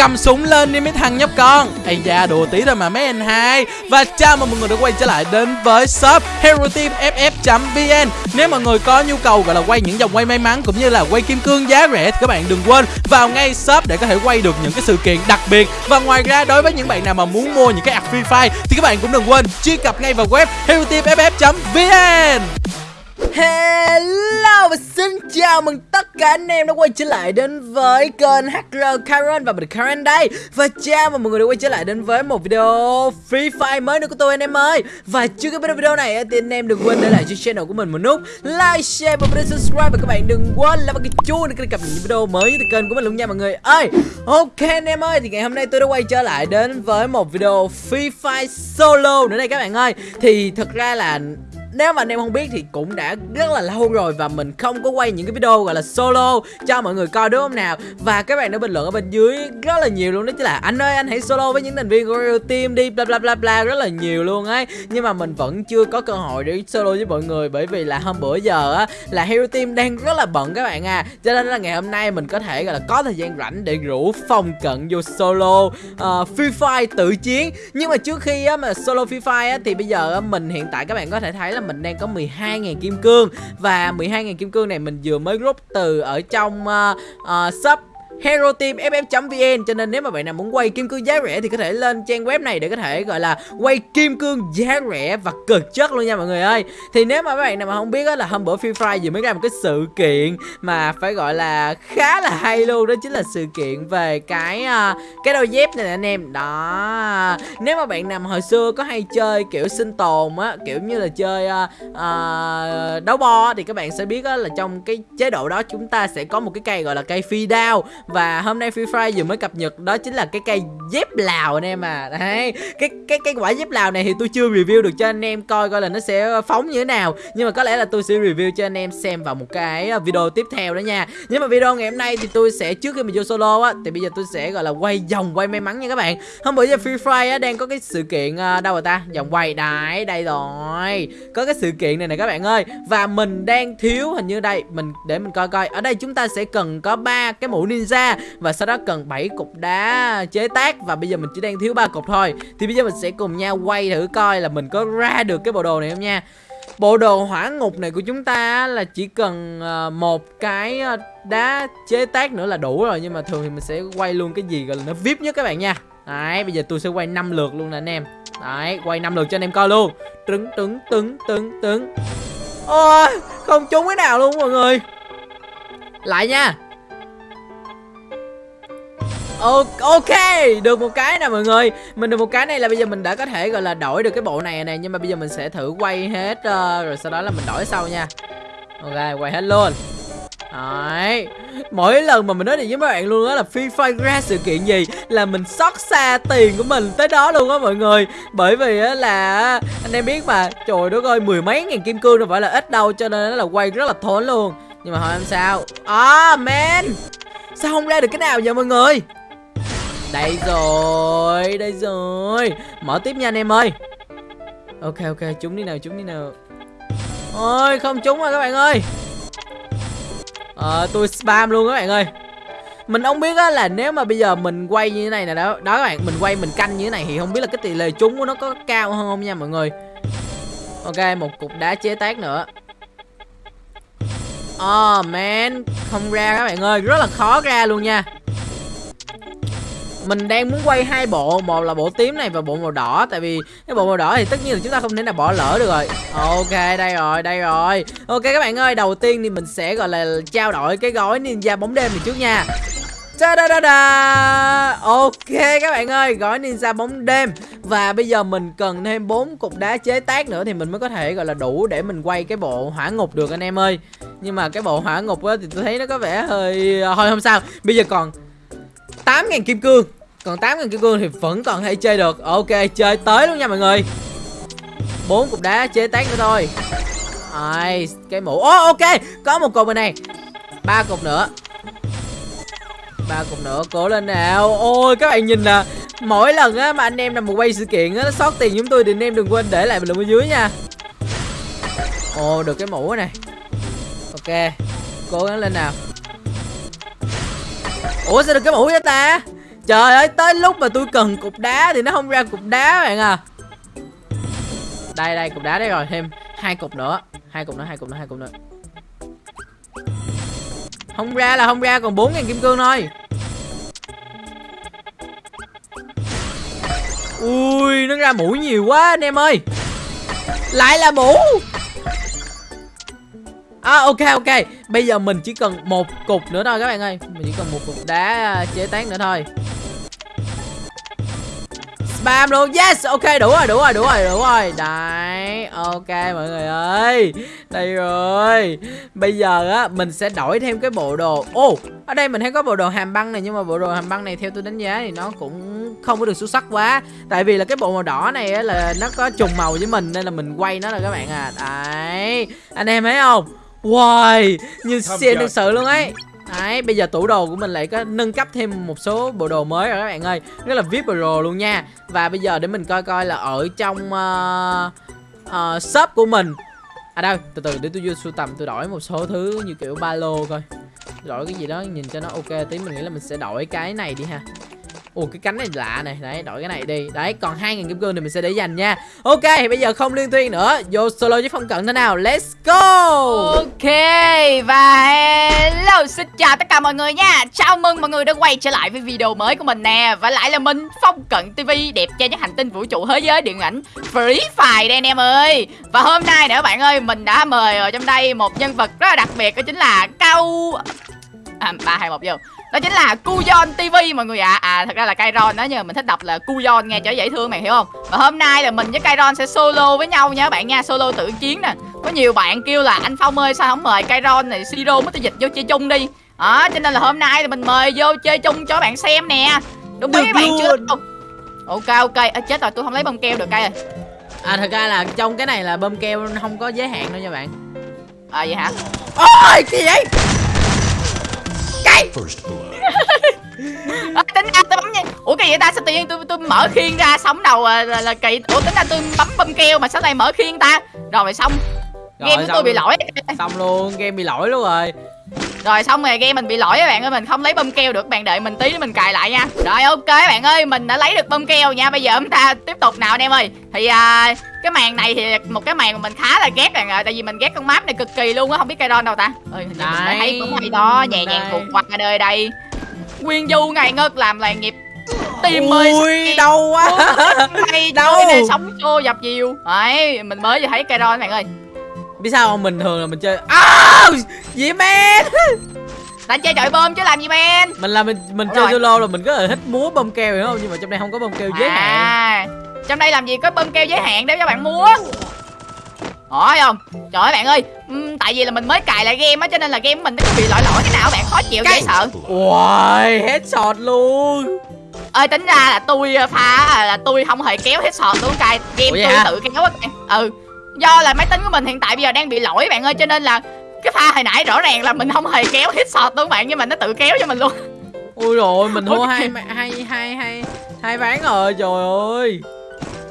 cầm súng lên đi mấy thằng nhóc con. Ây da, đùa tí thôi mà mấy anh hai. Và chào mừng mọi người đã quay trở lại đến với shop hero team ff vn nếu mọi người có nhu cầu gọi là quay những dòng quay may mắn cũng như là quay kim cương giá rẻ thì các bạn đừng quên vào ngay shop để có thể quay được những cái sự kiện đặc biệt. Và ngoài ra, đối với những bạn nào mà muốn mua những cái app free fire thì các bạn cũng đừng quên truy cập ngay vào web hero team ff vn Hello và xin chào mừng tất cả anh em đã quay trở lại đến với kênh HR Karen và mình Karen đây. Và chào mừng mọi người đã quay trở lại đến với một video Free Fire mới nữa của tôi anh em ơi. Và trước khi bắt đầu video này thì anh em đừng quên để lại cho channel của mình một nút Like, share và bấm subscribe. Và các bạn đừng quên là cái chuông để cập nhật những video mới từ kênh của mình luôn nha mọi người ơi. Ok anh em ơi thì ngày hôm nay tôi đã quay trở lại đến với một video Free Fire solo nữa đây các bạn ơi. Thì thật ra là nếu mà anh em không biết thì cũng đã rất là lâu rồi và mình không có quay những cái video gọi là solo cho mọi người coi đúng không nào? Và các bạn đã bình luận ở bên dưới rất là nhiều luôn đó chứ là anh ơi anh hãy solo với những thành viên của Real Team đi bla bla bla bla rất là nhiều luôn ấy. Nhưng mà mình vẫn chưa có cơ hội để solo với mọi người bởi vì là hôm bữa giờ á là Hero Team đang rất là bận các bạn à. Cho nên là ngày hôm nay mình có thể gọi là có thời gian rảnh để rủ phòng cận vô solo uh, Free Fire tự chiến. Nhưng mà trước khi á mà solo Free Fire á thì bây giờ á, mình hiện tại các bạn có thể thấy là mình đang có 12.000 kim cương. Và 12.000 kim cương này mình vừa mới rút từ ở trong uh, uh, shop Hero Team FF.vn cho nên nếu mà bạn nào muốn quay kim cương giá rẻ thì có thể lên trang web này để có thể gọi là quay kim cương giá rẻ và cực chất luôn nha mọi người ơi. Thì nếu mà các bạn nào mà không biết á là hôm bữa Free Fire vừa mới ra một cái sự kiện mà phải gọi là khá là hay luôn đó chính là sự kiện về cái uh, cái đôi dép này nè anh em. Đó. Nếu mà bạn nào mà hồi xưa có hay chơi kiểu sinh tồn á, kiểu như là chơi uh, uh, đấu bo thì các bạn sẽ biết á là trong cái chế độ đó chúng ta sẽ có một cái cây gọi là cây phi đao và hôm nay Free Fire vừa mới cập nhật đó chính là cái cây dép lào anh em à. Đấy, cái cái cái quả dép lào này thì tôi chưa review được cho anh em coi coi là nó sẽ phóng như thế nào. Nhưng mà có lẽ là tôi sẽ review cho anh em xem vào một cái ờ, video tiếp theo đó nha. Nhưng mà video ngày hôm nay thì tôi sẽ trước khi mình vô solo á thì bây giờ tôi sẽ gọi là quay vòng quay may mắn nha các bạn. Hôm bữa giờ Free Fire á đang có cái sự kiện uh, đâu rồi ta? Vòng quay đấy đây rồi. Có cái sự kiện này nè các bạn ơi. Và mình đang thiếu hình như đây mình để mình coi coi. Ở đây chúng ta sẽ cần có ba cái mũ ninja ra và sau đó cần 7 cục đá chế tác và bây giờ mình chỉ đang thiếu ba cục thôi. Thì bây giờ mình sẽ cùng nhau quay thử coi là mình có ra được cái bộ đồ này không nha. Bộ đồ hỏa ngục này của chúng ta là chỉ cần ờ, một cái ờ, đá chế tác nữa là đủ rồi Nhưng mà thường thì mình sẽ quay luôn cái gì gọi là nó VIP nhất các bạn nha. Đấy, bây giờ tôi sẽ quay 5 lượt luôn nè anh em. Đấy, quay 5 lượt cho anh em coi luôn. Trứng, trứng, trứng, trứng, trứng. Ôi, không trúng cái nào luôn mọi người. Lại nha. Ok, được một cái nè mọi người. Mình được một cái này là bây giờ mình đã có thể gọi là đổi được cái bộ này nè Nhưng mà bây giờ mình sẽ thử quay hết uh, Rồi sau đó là mình đổi sau nha. Ok, quay hết luôn. Đấy. Mỗi lần mà mình nói chuyện với mấy bạn luôn đó là Free Fire ra sự kiện gì Là mình xót xa tiền của mình tới đó luôn á mọi người. Bởi vì á là Anh em biết mà Trời đất ơi mười mấy ngàn kim cương đâu phải là ít đâu Cho nên là quay rất là thốn luôn. Nhưng mà hỏi em sao. À man! Sao không ra được cái nào vậy mọi người? Đây rồi, đây rồi. Mở tiếp nha anh em ơi. Ok ok, trúng đi nào, trúng đi nào. Ôi, không trúng rồi các bạn ơi. Ờ, tôi spam luôn các bạn ơi. Mình không biết á là nếu mà bây giờ mình quay như thế này nè đó đó các bạn mình quay mình canh như thế này thì không biết là cái tỷ lệ trúng của nó có cao hơn không nha mọi người. Ok một cục đá chế tác nữa. Ờ, oh man không ra các bạn ơi rất là khó ra luôn nha mình đang muốn quay hai bộ. Một là bộ tím này và bộ màu đỏ. Tại vì cái bộ màu đỏ thì tất nhiên là chúng ta không thể nào bỏ lỡ được rồi. Ok đây rồi đây rồi. Ok các bạn ơi đầu tiên thì mình sẽ gọi là trao đổi cái gói ninja bóng đêm này trước nha. Da da da da. Ok các bạn ơi, gói ninja bóng đêm. Và bây giờ mình cần thêm bốn cục đá chế tác nữa thì mình mới có thể gọi là đủ để mình quay cái bộ hỏa ngục được anh em ơi. Nhưng mà cái bộ hỏa ngục á thì tôi thấy nó có vẻ hơi thôi không sao. Bây giờ còn 8.000 kim cương còn 8.000 kim cương thì vẫn còn hay chơi được. Ok chơi tới luôn nha mọi người. Bốn cục đá chế tác nữa thôi. Ai, cái mũ. Oh, ok có một cục bên này. Ba cục nữa. Ba cục nữa cố lên nào. Ôi các bạn nhìn nè. Mỗi lần á mà anh em làm một quay sự kiện á nó sót tiền chúng tôi thì anh em đừng quên để lại bình luận ở dưới nha. Ồ được cái mũ này. Ok cố gắng lên nào. Ủa sao được cái mũ vậy ta? Trời ơi, tới lúc mà tôi cần cục đá thì nó không ra cục đá bạn à. Đây đây, cục đá đấy rồi, thêm hai cục nữa. Hai cục nữa, hai cục nữa, hai cục nữa. Không ra là không ra, còn 4 ngàn kim cương thôi. Ui, nó ra mũi nhiều quá anh em ơi. Lại là mũ. À ok ok. Bây giờ mình chỉ cần một cục nữa thôi các bạn ơi. Mình chỉ cần một cục đá chế tán nữa thôi. Spam luôn. Yes ok đủ rồi đủ rồi đủ rồi đủ rồi. Đấy ok mọi người ơi. Đây rồi. Bây giờ á mình sẽ đổi thêm cái bộ đồ. Ô oh, ở đây mình thấy có bộ đồ hàm băng này Nhưng mà bộ đồ hàm băng này theo tôi đánh giá thì nó cũng không có được xuất sắc quá. Tại vì là cái bộ màu đỏ này á là nó có trùng màu với mình Nên là mình quay nó rồi các bạn à. Đấy. Anh em thấy không? Wow, như xịn thực sự luôn ấy Đấy, bây giờ tủ đồ của mình lại có nâng cấp thêm một số bộ đồ mới rồi các bạn ơi. Rất là VIP Pro luôn nha. Và bây giờ để mình coi coi là ở trong uh, uh, shop của mình. À đâu, từ từ để tôi vô sưu tầm tôi đổi một số thứ như kiểu ba lô coi. Đổi cái gì đó nhìn cho nó ok tí mình nghĩ là mình sẽ đổi cái này đi ha. Ồ cái cánh này lạ này. Đấy, đổi cái này đi. Đấy, còn 2.000 kim cương thì mình sẽ để dành nha. Ok, thì bây giờ không liên thuyên nữa. Vô solo với phong cận thế nào? Let's go! Ok, và hello, xin chào tất cả mọi người nha. Chào mừng mọi người đã quay trở lại với video mới của mình nè. Và lại là mình, Phong Cận TV đẹp trai nhất hành tinh vũ trụ thế giới điện ảnh Free Fire đây anh em ơi. Và hôm nay nữa bạn ơi, mình đã mời ở trong đây một nhân vật rất là đặc biệt, đó chính là Cao à, 3, 2, 1 vô. Đó chính là Kuyon TV mọi người ạ. À. à thật ra là Kairon đó nhưng mà mình thích đọc là Kuyon nghe cho dễ thương mày hiểu không? Và hôm nay là mình với Kairon sẽ solo với nhau nha bạn nha. Solo tự chiến nè. Có nhiều bạn kêu là anh Phong ơi sao không mời Kairon này Siro mới tôi dịch vô chơi chung đi? Đó cho nên là hôm nay thì mình mời vô chơi chung cho bạn xem nè. Đúng mấy bạn chưa? ok ok. À, chết rồi tôi không lấy bông keo được cây rồi à thật ra là trong cái này là bơm keo không có giới hạn đâu nha bạn. À vậy hả? Ôi cái vậy cái à, tính ra tôi bấm nha. Ủa cái vậy ta? Sao tự nhiên tôi tôi mở khiên ra sống đầu là, là, là kỳ ủa tính ra tôi bấm bấm keo mà sao lại mở khiên ta? Rồi xong. Rồi, game của tôi bị lỗi. Xong luôn game bị lỗi luôn rồi. Rồi xong rồi game mình bị lỗi các bạn ơi. Mình không lấy bơm keo được. Bạn đợi mình tí để mình cài lại nha. Rồi ok bạn ơi. Mình đã lấy được bơm keo nha. Bây giờ chúng ta tiếp tục nào anh em ơi. Thì à, cái màn này thì một cái màn mà mình khá là ghét ạ tại vì mình ghét con map này cực kỳ luôn á không biết cây đâu ta? Ơi mình đã thấy cũng hay đó nhẹ nhàng vụt qua đời đây. Nguyên du ngày ngất làm làng nghiệp. Tim ơi ui đau quá. Hay đâu này sống xô dập dìu đấy mình mới vừa thấy cây đó bạn ơi. Biết sao không? Mình thường là mình chơi à, gì men! Ta chơi chọi bơm chứ làm gì men? Mình là mình mình chơi solo là mình có thể thích múa bơm keo hiểu không? Nhưng mà trong đây không có bơm keo giới hạn. À, trong đây làm gì có bơm keo giới hạn để cho bạn múa hỏi không? Trời ơi bạn ơi. Uhm, tại vì là mình mới cài lại game á cho nên là game mình nó có bị lỗi lỗi cái nào bạn khó chịu dễ sợ. Ui, headshot luôn. Ơi tính ra là tôi ờ, pha là tôi không hề kéo headshot luôn cài game tôi hả? tự kéo á ừ do là máy tính của mình hiện tại bây giờ đang bị lỗi bạn ơi cho nên là cái pha hồi nãy rõ ràng là mình không hề kéo headshot luôn bạn nhưng mà nó tự kéo cho mình luôn. Ui rồi mình thua hai hai hai hai hai ván rồi trời ơi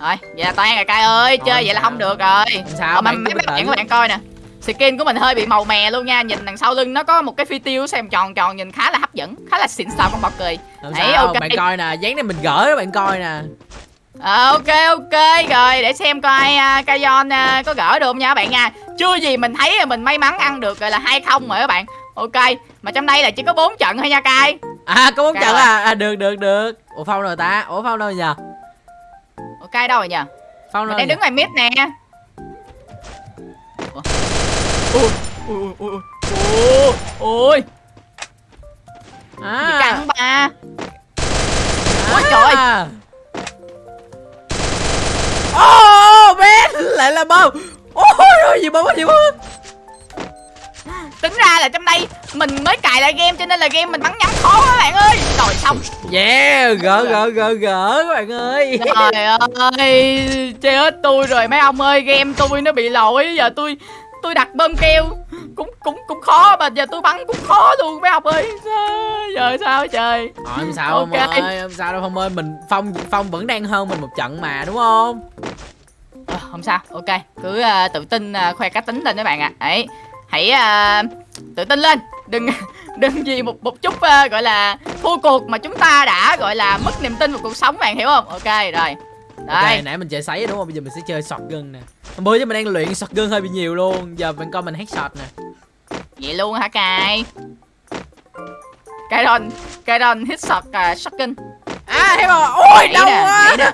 rồi vậy là toan rồi cay ơi. Chơi vậy là không được rồi. Sao mà mấy bạn các bạn coi nè. Skin của mình hơi bị màu mè luôn nha. Nhìn đằng sau lưng nó có một cái phi tiêu xem tròn tròn nhìn khá là hấp dẫn khá là xịn sò con bọc cười. Đấy, ok. bạn coi nè dáng này mình gỡ các bạn coi nè. À, ok ok. Rồi để xem coi uh, Kayon uh, có gỡ được không nha các bạn nha. Chưa gì mình thấy là mình may mắn ăn được rồi là hai không rồi các bạn. Ok mà trong đây là chỉ có bốn trận thôi nha cay à có bốn trận à? à được được được. Ủa phong rồi ta? Ủa phong đâu giờ ok đâu rồi nhờ phong đâu đang đứng ngoài mid nè ui ui ui ui ui à. cắn ba ôi à. trời ô oh, bé lại là bom ôi gì bom gì bom tính ra là trong đây mình mới cài lại game cho nên là game mình bắn nhắm khó các bạn ơi. Rồi xong. Yeah gỡ gỡ gỡ gỡ các bạn ơi. Trời ơi chơi hết tôi rồi mấy ông ơi game tôi nó bị lỗi giờ tôi tôi đặt bơm keo. Cũng cũng cũng khó mà giờ tôi bắn cũng khó luôn mấy ông ơi. Giờ sao trời? Ờ, không sao okay. không ơi không sao đâu không ơi mình phong phong vẫn đang hơn mình một trận mà đúng không? À, không sao ok. Cứ uh, tự tin uh, khoe cá tính lên các bạn ạ. À. đấy hãy uh, tự tin lên đừng đừng vì một một chút ờ, gọi là thua cuộc mà chúng ta đã gọi là mất niềm tin vào cuộc sống bạn hiểu không ok rồi đây Ok, nãy mình chơi sấy đúng không? Bây giờ mình sẽ chơi shotgun nè. Hôm bữa giờ mình đang luyện shotgun hơi bị nhiều luôn. Giờ mình coi mình headshot nè. vậy luôn hả cài cài đòn hit shot uh, shotgun À, thấy không? Ôi, nhảy đau nè, quá. nhảy nè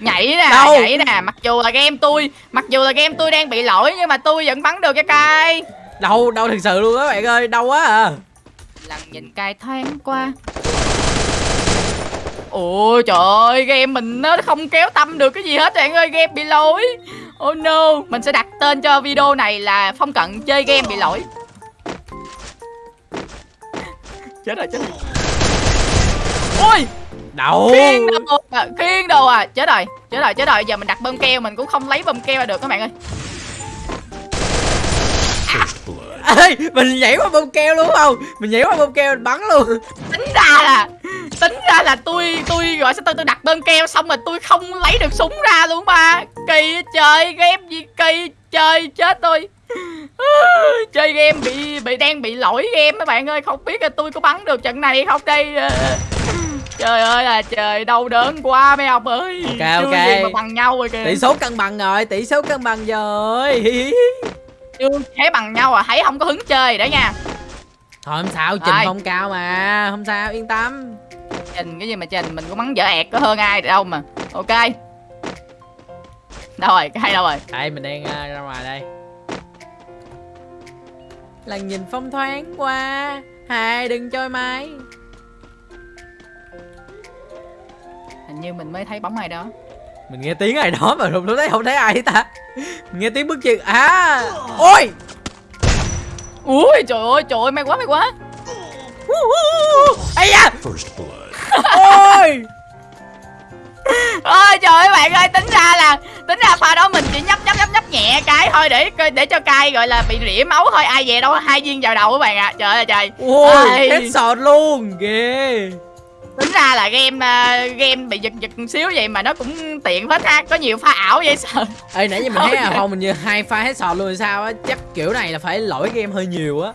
nhảy nè Đâu? nhảy nè mặc dù là game tôi mặc dù là game tôi đang bị lỗi nhưng mà tôi vẫn bắn được cái cài Đau, đau thật sự luôn á bạn ơi. Đau quá à. lần nhìn cài thoáng qua. Ôi trời ơi game mình nó không kéo tâm được cái gì hết bạn ơi game bị lỗi. Oh no mình sẽ đặt tên cho video này là phong cận chơi game bị lỗi. Chết rồi chết rồi. Ôi! Đau. khiên đầu à, khiên à. Chết rồi chết rồi chết rồi. Giờ mình đặt bơm keo mình cũng không lấy bơm keo ra được các bạn ơi Ê, mình nhảy qua bông keo luôn không? Mình nhảy qua bông keo mình bắn luôn. tính ra là tính ra là tôi tôi gọi sao tôi tôi đặt bơm keo xong rồi tôi không lấy được súng ra luôn ba kỳ chơi game gì kỳ chơi chết tôi chơi game bị bị đang bị lỗi game mấy bạn ơi không biết là tôi có bắn được trận này không đây Ờ, trời ơi là trời đau đớn quá mấy ông ơi Ok, Chưa ok. mà bằng nhau rồi kìa Tỷ số cân bằng rồi, tỷ số cân bằng rồi. chưa thấy bằng nhau à thấy không có hứng chơi đó nha Thôi không sao, trình Rồi. phong cao mà. Không sao, yên tâm. trình cái gì mà trình mình cũng bắn dở ẹt có hơn ai đâu mà ok đâu rồi hay đâu rồi Đây, mình đang à, ra ngoài đây. Lần nhìn phong thoáng qua. Hai đừng chơi máy. hình như mình mới thấy bóng ai đó Mình nghe tiếng ai đó mà lúc đấy không thấy ai hết ta. Mình nghe tiếng bước chân. À, ôi. ui trời ơi trời ơi may quá may quá Ây da. First blood. Ôi. ôi trời ơi bạn ơi tính ra là tính ra pha đó mình chỉ nhấp nhấp nhấp nhấp nhẹ cái thôi để để cho cay gọi là bị rỉa máu thôi ai về đâu hai viên vào đầu các bạn ạ trời ơi trời Ôi, Ai. headshot luôn. Ghê. Tính ra là game à, game bị giật giật một xíu vậy mà nó cũng tiện phết ha có nhiều pha ảo vậy sợ Ê nãy giờ mình thấy à Ok. không mình như hai pha headshot luôn thì sao á Chắc kiểu này là phải lỗi game hơi nhiều á.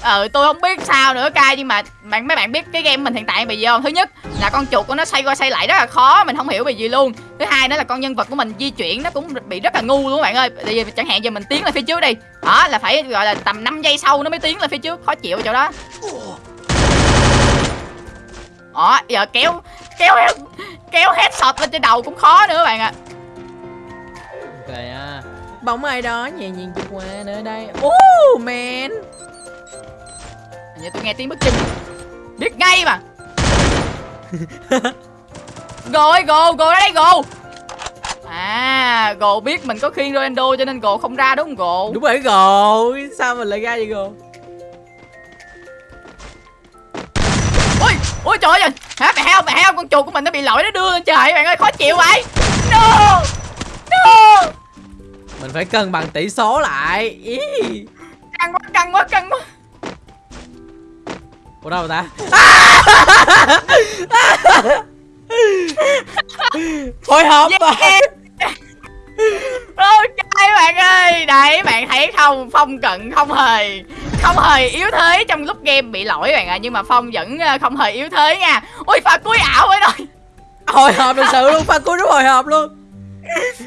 Ờ tôi không biết sao nữa cay nhưng mà bạn mấy bạn biết cái game mình hiện tại bị gì không? Thứ nhất là con chuột của nó xoay qua xoay lại rất là khó mình không hiểu vì gì luôn. Thứ hai nữa là con nhân vật của mình di chuyển nó cũng bị rất là ngu luôn các bạn ơi. Tại vì chẳng hạn giờ mình tiến lên phía trước đi đó là phải gọi là tầm 5 giây sau nó mới tiến lên phía trước khó chịu ở chỗ đó đó giờ kéo kéo kéo headshot lên trên đầu cũng khó nữa các bạn ạ. Ok á Bóng ai đó nhẹ nhàng vượt qua nơi đây. Oh man Hình như tôi nghe tiếng bước chân. Biết ngay mà. Go ơi go ra đây go À, Gồ biết mình có khiên Ronaldo cho nên Gồ không ra đúng không Gồ? Đúng rồi rồi Sao mình lại ra vậy rồi Ui trời ơi Hả mẹ heo, mẹ heo, con chuột của mình nó bị lỗi nó đưa lên trời bạn ơi, khó chịu vậy. No No. Mình phải cân bằng tỷ số lại. Ý. Căng quá, căng quá, căng quá. Ủa đâu rồi ta? Hồi hộp mà. Yeah. Ok bạn ơi. Đấy bạn thấy không Phong cận không hề Không hề yếu thế trong lúc game bị lỗi bạn ạ Nhưng mà Phong vẫn ờ, không hề yếu thế nha. Ôi pha cuối ảo ấy rồi Hồi hộp thật sự luôn Pha cuối rất hồi hộp luôn.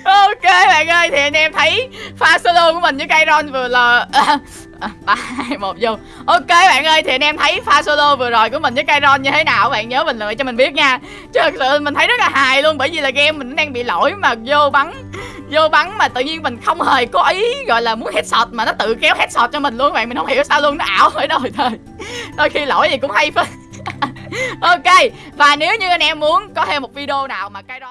Ok bạn ơi Thì anh em thấy pha solo của mình với Kairon vừa là À, ba hai một vô. Ok bạn ơi thì anh em thấy pha solo vừa rồi của mình với Kairon như thế nào? Bạn nhớ bình luận cho mình biết nha. Chứ thật sự mình thấy rất là hài luôn bởi vì là game mình đang bị lỗi mà vô bắn vô bắn mà tự nhiên mình không hề có ý, gọi là, muốn headshot mà nó tự kéo headshot cho mình luôn bạn, mình không hiểu sao luôn, nó ảo ở đâu thôi đôi khi lỗi gì cũng hay phết. Ok, và nếu như anh em muốn có thêm một video nào mà cái đó